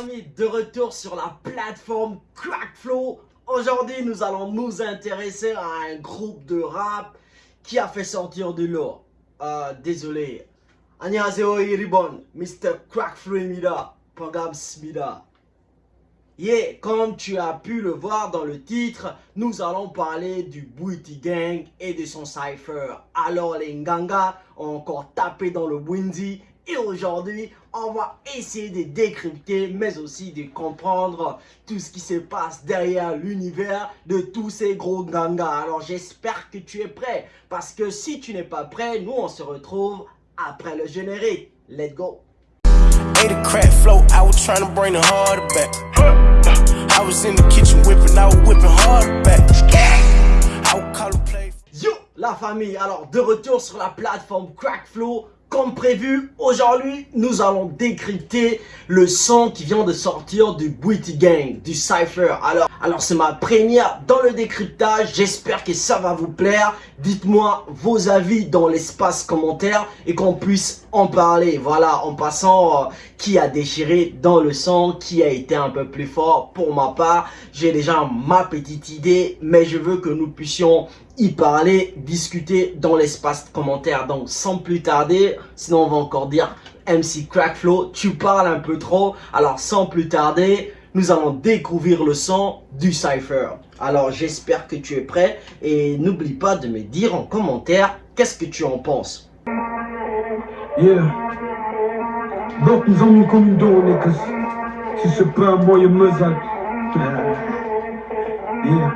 famille, de retour sur la plateforme Crackflow. Aujourd'hui, nous allons nous intéresser à un groupe de rap qui a fait sortir du lot. Euh, désolé. 안녕하세요, Iribon, Mr. Crackflow Pogam Smida. Yeah, comme tu as pu le voir dans le titre, nous allons parler du Booty Gang et de son cypher. Alors les Nganga ont encore tapé dans le Windy et aujourd'hui, on va essayer de décrypter, mais aussi de comprendre tout ce qui se passe derrière l'univers de tous ces gros gangas. Alors j'espère que tu es prêt, parce que si tu n'es pas prêt, nous on se retrouve après le générique. Let's go Yo la famille, alors de retour sur la plateforme Crackflow comme prévu, aujourd'hui, nous allons décrypter le son qui vient de sortir du Booty Gang, du Cypher. Alors, alors c'est ma première dans le décryptage. J'espère que ça va vous plaire. Dites-moi vos avis dans l'espace commentaire et qu'on puisse en parler. Voilà, en passant, euh, qui a déchiré dans le son, qui a été un peu plus fort. Pour ma part, j'ai déjà ma petite idée, mais je veux que nous puissions y parler, discuter dans l'espace commentaire. Donc, sans plus tarder, sinon on va encore dire MC Crackflow, tu parles un peu trop. Alors, sans plus tarder, nous allons découvrir le son du Cypher. Alors, j'espère que tu es prêt et n'oublie pas de me dire en commentaire qu'est-ce que tu en penses? Yeah. Donc, nous avons comme une que si c'est pas un moyen me Yeah.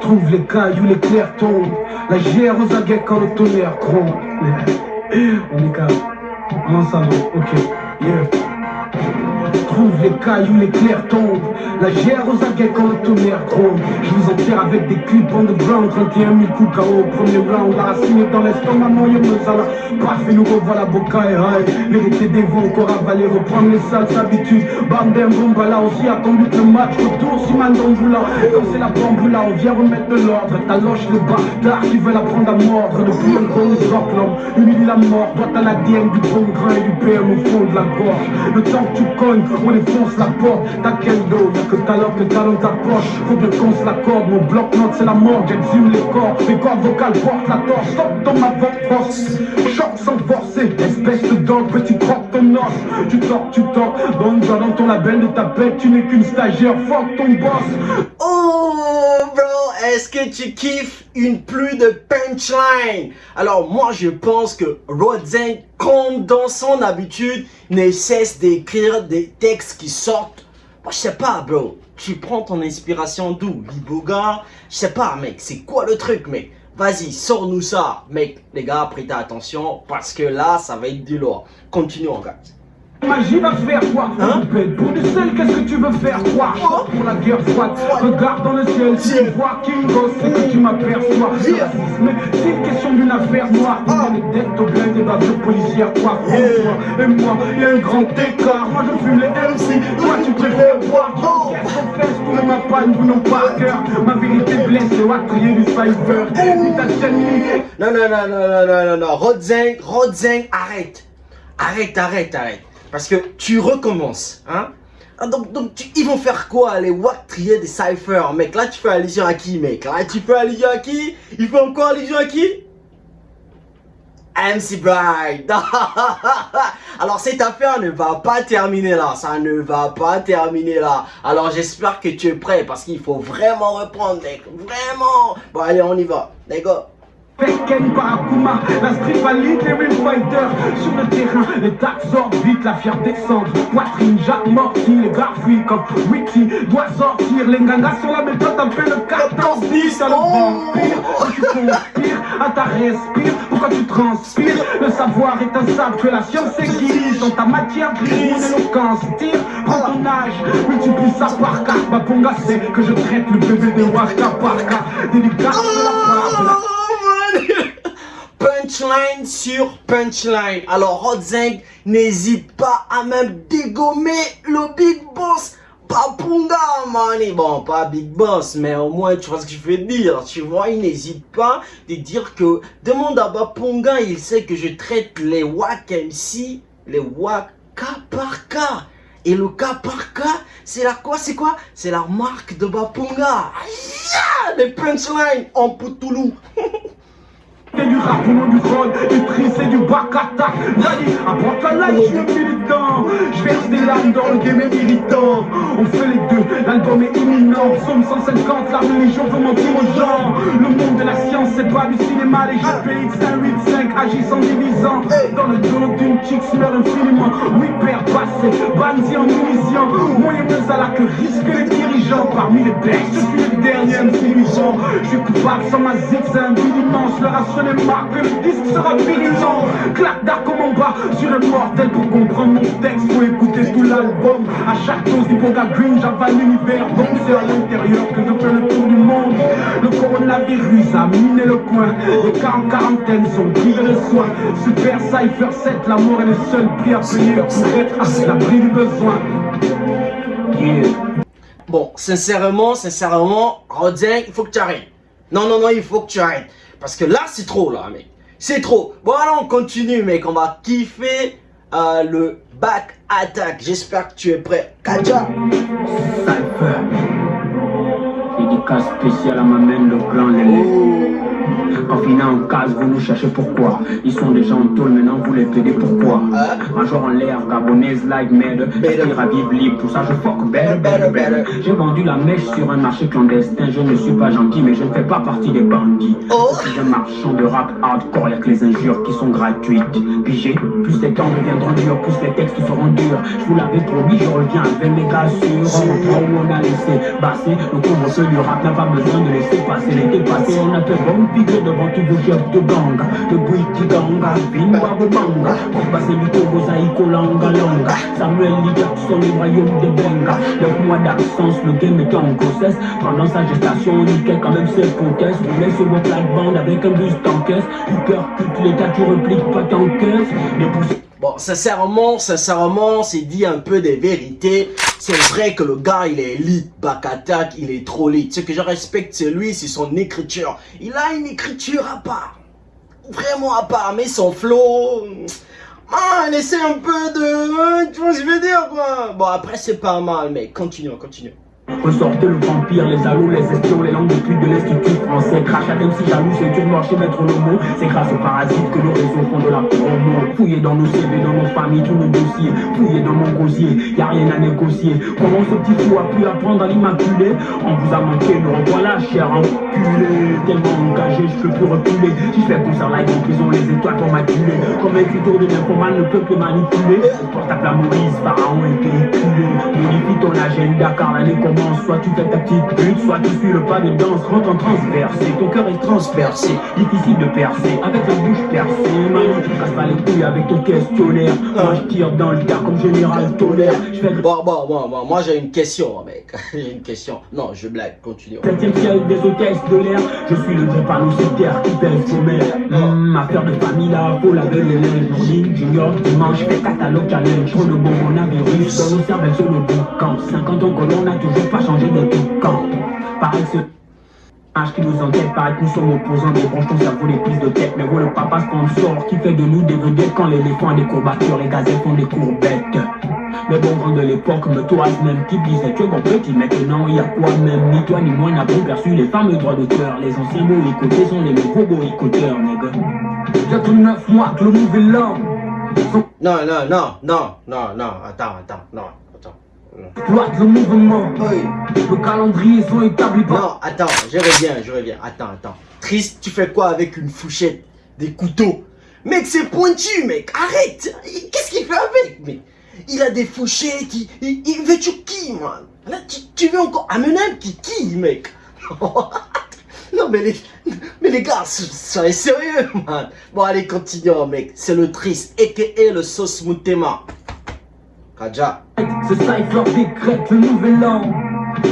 Trouve les cailloux, les clairs tombent. La gère aux aguets quand le tonnerre gronde. On est calme. Ensemble, ok. Yeah trouve les cailloux, les clairs tombent. La gère aux aguets quand le tonnerre gronde Je vous enterre avec des clips underground 31 000 coups KO premier round La racine dans l'estomac, yé me sala et nous revoilà Boca et Rai Vérité des vents, encore avaler, reprendre les sales habitudes Bam, bam, bomba, là aussi attendu que le match retour Si man là comme c'est la bamboula On vient remettre de l'ordre, loche le bâtard qui veut la prendre à mordre. Depuis un gros sort l'homme, humilie la mort. Toi t'as l'ADN du bon grain et du PM au fond de la gorge. Le temps que tu cognes, on défonce la porte, t'as quel dos que l'heure que ta poche Faut que je la corde, mon bloc-notes c'est la mort. J'exhume les corps, mes cordes vocales portent la torche. Stop dans ma force, choc sans forcer Espèce de dog, petit croque ton os. Tu tords, tu tords, donne dans ton label de ta bête. Tu n'es qu'une stagiaire, fuck ton boss. Oh est-ce que tu kiffes une pluie de punchline? Alors moi je pense que Rodzeng, comme dans son habitude, ne cesse d'écrire des textes qui sortent. Moi je sais pas bro, tu prends ton inspiration d'où? Liboga Je sais pas mec, c'est quoi le truc mec? Vas-y, sors-nous ça. Mec, les gars, prêtez attention parce que là, ça va être du lourd. Continuons gars. Magie va faire quoi hein Pour du sel, qu'est-ce que tu veux faire quoi oh. Pour la guerre froide, regarde dans le ciel Si tu vois King Boss, c'est que tu m'aperçois. Mais c'est une question d'une affaire noire ah. Les dettes au plein des bavures policières quoi Et moi, il y a un grand écart. Moi je fume les MC, toi tu préfères oh. Fait pour ma panne, vous n'ont pas cœur. Ma vérité blesse, c'est crier du cypher. Non, non, non, non, non, non, non, non, Rodzeng, Rodzeng, arrête. Arrête, arrête, arrête parce que tu recommences, hein. Ah, donc, donc ils vont faire quoi les Wack trier des cyphers Mec, là tu fais allusion à qui mec? Là tu fais allusion à qui? Il fait encore allusion à qui? MC Bright Alors cette affaire ne va pas terminer là. Ça ne va pas terminer là. Alors j'espère que tu es prêt Parce qu'il faut vraiment reprendre mec. Vraiment. Bon allez on y va. Les Pekken Barakuma, la street valide, les fighter. Sur le terrain, les taxes sortent vite, la fière descendre Poitrine, Morty, les fuient comme Witty. Doit sortir, les gangas sur la méthode, t'as fait le 14-10 à le vampire. Tu conspires, à ta respire, pourquoi tu transpires? Le savoir est un sable que la science aiguise. Dans ta matière grise, mon éloquence tire. Prends ton âge, multiplie ça par quatre. Ma ponga c'est que je traite le bébé de Waka par Délicat de la punchline sur punchline. Alors Rodzeng n'hésite pas à même dégommer le Big Boss. Papunga, money. Bon, pas Big Boss, mais au moins, tu vois ce que je veux dire. Tu vois, il n'hésite pas de dire que... Demande à Bapunga, il sait que je traite les Wack MC, les Wack cas par cas. Et le cas par cas, c'est la quoi C'est quoi? C'est la marque de Bapunga. Yeah Les punchlines en Poutoulou. C'est du rap, du rôle, du tri, c'est du bac attaque. Apprends ta life, je suis militant. Je verse des larmes dans le game est militant. On fait les deux, l'album est imminent. Somme 150, la religion veut mentir aux gens. Le monde de la science, c'est pas du cinéma. Les GPX 185 agissent en divisant. Dans le dos d'une chick, meurt infiniment. Oui, père passé, bandit en munitions. Moyenneuse à la que risque les Parmi les bêtes, je suis le dernier intelligent. Je suis coupable sans ma zig, c'est un. Le les marques, le disque sera finissant. Claque d'art comme en bas sur un mortel Pour comprendre mon texte, faut écouter tout l'album. À chaque dose d'Iboga Green, j'avale l'univers. Donc c'est à l'intérieur que je fais le tour du monde. Le coronavirus a miné le coin. Les cas en quarantaine sont privés de soins Super Cypher 7, l'amour est le seul prix à payer Pour être à l'abri du besoin Bon, sincèrement, sincèrement, Rodin, il faut que tu arrêtes. Non, non, non, il faut que tu arrêtes. Parce que là, c'est trop, là, mec. C'est trop. Bon, alors, on continue, mec. On va kiffer euh, le back attack. J'espère que tu es prêt. Kaja. Cypher. Dédicace spéciale à ma main, le grand Lélé. Finant en case, vous nous cherchez pourquoi? Ils sont déjà en tôle, maintenant vous les plaidez pourquoi? Hein? Major en l'air, gabonaise like merde Esprit ravive libre, tout ça je fuck better, better, better J'ai vendu la mèche sur un marché clandestin Je ne suis pas gentil, mais je ne fais pas partie des bandits. Oh. Je suis un marchand de rap hardcore, y'a que les injures qui sont gratuites. Pigé, plus les temps deviendront durs, plus les textes seront durs. Je vous l'avais promis, je reviens avec mes gars sûrs On on a laissé basser Le couvre-feu du rap n'a pas besoin de laisser passer. L'été passé On a fait bon piquer devant tous vos chefs de gang. De Bouiti Ganga, Bimba Banga Pour passer du Togo, Zaïko Langa Langa. Samuel Lee le royaume de Benga. Neuf mois d'absence, le game était en grossesse Pendant sa gestation, on niquait quand même ses potesses Roulait sur vos plates-bandes avec un buste en caisse. Tu percutes l'état, tu repliques pas ton caisse Bon, sincèrement, sincèrement, c'est dit un peu des vérités. C'est vrai que le gars, il est elite, back attack, il est trop lit. Ce que je respecte, c'est lui, c'est son écriture. Il a une écriture à part. Vraiment à part, mais son flow... Ah, essaie un peu de... Tu vois ce que je veux dire, quoi Bon, après, c'est pas mal, mais continue, continue. Ressortez le vampire, les alous, les espions, les langues de pute de l'institut français. Crash à si jaloux, c'est dur noir chez Maître Lomo. C'est grâce aux parasites que nos réseaux font de la promo. Fouillez dans nos CV, dans nos familles, tous nos dossiers. Fouillez dans mon gosier, y a rien à négocier. Comment ce petit fou a pu apprendre à l'immaculer? On vous a manqué, nous revoilà, cher enculé. Tellement engagé, je peux plus reculer. Si je fais concert live en prison, les étoiles pour m'acculer. Comme écriture de l'informant ne peut que manipuler. Portable à Maurice, pharaon est véhiculé. Modifie ton agenda car Soit tu fais ta petite pute, soit tu suis le pas de danse. Rentre en transversé, ton cœur est transpercé Difficile de percer, avec la bouche percée. Manu, casse pas les couilles avec ton questionnaire. Moi je tire dans le tas comme général tonnerre Je fais Bon, bon, bon, bon moi j'ai une question mec. J'ai une question, non je blague, continue. Septième ciel des hôtesses de l'air. Je suis le drépanocytaire qui pèse sommaire mmh, Affaire de famille là, faut laver les linges Journée, junior, dimanche, fais catalogue challenge. Trop de bon, on a virus, dans nos cervelles sur le boucan 50 ans que l'on a toujours pas changer de tout camp. Pareil, ce qui nous enquête, pareil que nous sommes opposants, débranche ton cerveau, les prises de tête. Mais vous, le papa sponsor qui fait de nous des vedettes quand l'éléphant a des courbatures, les gazettes font des courbettes. Les bons grands de l'époque me toisent même qui disait tu es bon petit maintenant il y a quoi même? Ni toi ni moi n'avons perçu les fameux droits d'auteur Les anciens boycottés sont les nouveaux boycotteurs nègre Bientôt neuf mois que le nouvel Non non non non non non attends attends non le mouvement. Le calendrier sont établis Non, attends, je reviens, je reviens. Attends, attends. Triste, tu fais quoi avec une fourchette Des couteaux? Mec, c'est pointu, mec. Arrête. Qu'est-ce qu'il fait avec, mec? Il a des fourchettes. Il, il, veut tu qui, man Là, tu, veux encore amener un qui, qui, mec? Non, mais les, mais les gars, soyez sérieux, man. Bon, allez, continuons, mec. C'est le triste, a.k.a. le sauce moutema. Kaja. C'est ça, il décrète le nouvel an.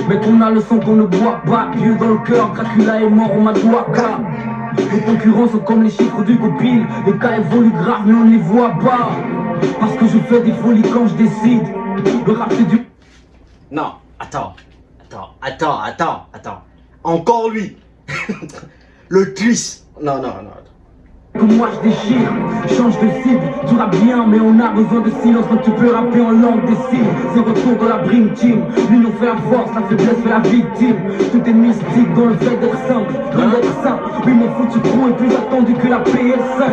Mais on a le son qu'on ne boit pas. Dieu dans le cœur, Dracula est mort, on m'a douaka. Les concurrents sont comme les chiffres du copil. Les cas évoluent grave, mais on les voit pas. Parce que je fais des folies quand je décide. Le rap, c'est du. Non, attends. Attends, attends, attends, attends. Encore lui. le twist. Non, non, non. Comme moi je déchire, change de cible, tu rappes bien mais on a besoin de silence. Quand tu peux rapper en langue des signes. C'est retour dans la Bring Team, l'union fait la force, la faiblesse fait la victime. Tout est mystique dans le fait d'être simple, dans d'être simple. Oui mon foutu crew est plus attendu que la PS5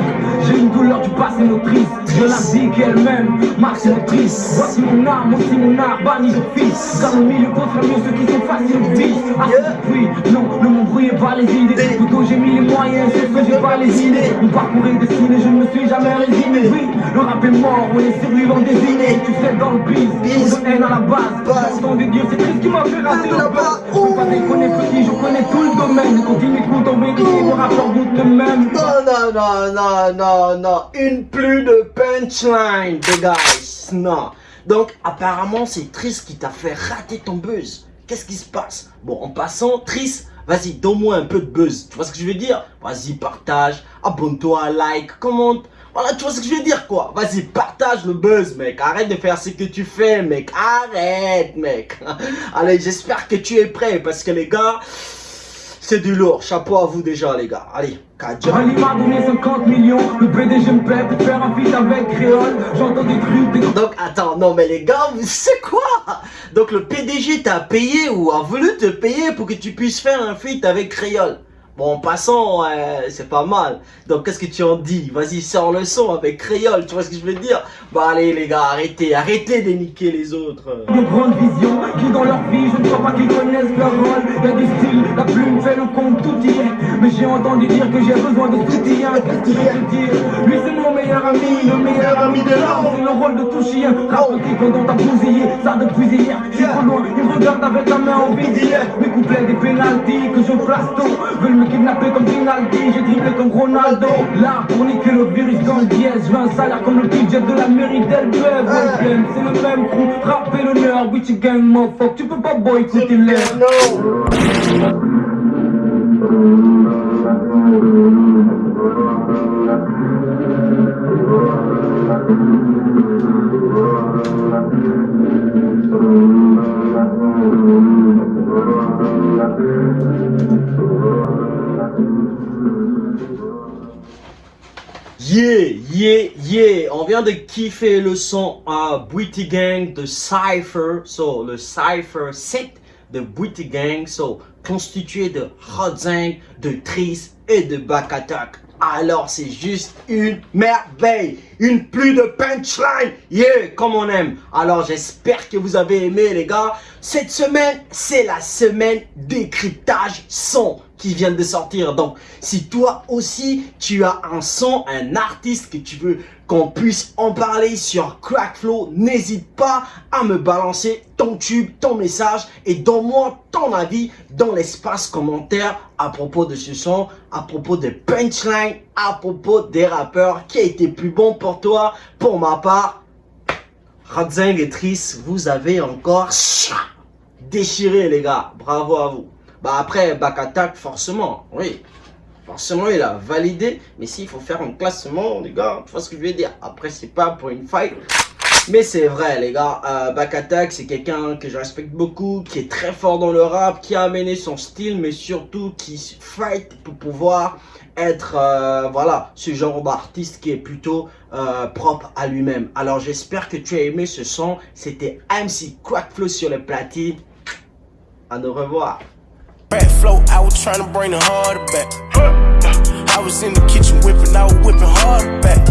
J'ai une douleur du passé motrice, je la vie qu'elle-même, marche motrice Voici mon arme, aussi mon art, banni de fils. Car le milieu contre mieux ceux qui sont faciles au vice Ah oui, non, ne m'embrouillez pas les idées. Plutôt j'ai mis les moyens, c'est que j'ai pas les idées. Mon parcours est destiné, je ne me suis jamais résigné Oui, le rap est mort, on est survivants désignés. Tu sais dans le biz, de haine à la base. J'entends des dieux, c'est triste qui m'a fait rater la base Je peux pas déconner petit, je connais tout le domaine. Continue écoute en vérité, mon rapport goûte de même. Non, non, non, non, non, non. Une plus de punchline, les guys Non donc apparemment c'est Triss qui t'a fait rater ton buzz. Qu'est-ce qui se passe? Bon en passant, Triss Vas-y, donne-moi un peu de buzz. Tu vois ce que je veux dire? Vas-y, partage, abonne-toi, like, commente. Voilà, tu vois ce que je veux dire, quoi Vas-y, partage le buzz, mec. Arrête de faire ce que tu fais, mec. Arrête, mec. Allez, j'espère que tu es prêt, parce que les gars... C'est du lourd, chapeau à vous déjà les gars, allez, m'a donné 50 millions, le PDG me paie pour faire un feat avec Créole. J'entends des trucs, des... Donc attends, non mais les gars, c'est quoi? Donc le PDG t'a payé ou a voulu te payer pour que tu puisses faire un feat avec Créole? Bon, en passant, c'est pas mal. Donc, qu'est-ce que tu en dis? Vas-y, sors le son avec Créole, tu vois ce que je veux dire? Bah allez les gars, arrêtez, arrêtez de niquer les autres. Des grandes visions qui dans leur vie, je ne crois pas qu'ils connaissent leur rôle. Il y a des styles, la plume fait le compte, tout y est. Mais j'ai entendu dire que j'ai besoin de soutien. Qu'est-ce que je veux dire Lui, c'est mon meilleur ami, le meilleur ami de l'homme. C'est le rôle de tout chien. Raconter pendant ta bousillé, ça depuis hier. Suis trop loin, il me regarde avec la main en vide. Mes couplets des pénalties que je place tôt. Veulent kidnappé comme Rinaldi, j'ai dribblé comme Ronaldo. Là pour niquer le virus dans le dièse Je veux un salaire comme le budget de la mairie d'Elbeuf. C'est le même crew, rap et l'honneur Witchy gang, motherfuck, tu peux pas boycotter l'air Yeah, yeah, yeah. On vient de kiffer le son à Booty Gang de Cypher. So, le Cypher 7 de Booty Gang. So, constitué de Hotzang, de Tris et de Back Attack. Alors c'est juste une merveille, une pluie de punchline, yeah, comme on aime. Alors j'espère que vous avez aimé les gars. Cette semaine, c'est la semaine décryptage son qui vient de sortir. Donc si toi aussi tu as un son, un artiste que tu veux qu'on puisse en parler sur Crackflow, n'hésite pas à me balancer ton tube, ton message et donne-moi ton avis dans l'espace commentaire à propos de ce son, à propos de punchline, à propos des rappeurs qui a été plus bon pour toi. Pour ma part, Radzing et Triss, vous avez encore déchiré les gars. Bravo à vous. Bah après, back attack forcément, oui. Forcément, il a validé. Mais s'il faut faire un classement, les gars, tu vois ce que je veux dire. Après, c'est pas pour une fight. Mais c'est vrai, les gars. Euh, Back Attack, c'est quelqu'un que je respecte beaucoup, qui est très fort dans le rap, qui a amené son style, mais surtout qui fight pour pouvoir être, euh, voilà, ce genre d'artiste qui est plutôt euh, propre à lui-même. Alors, j'espère que tu as aimé ce son. C'était MC Quackflow sur le platine. À nous revoir. Back I was trying to bring the harder back. I was in the kitchen whipping, I was whipping harder back.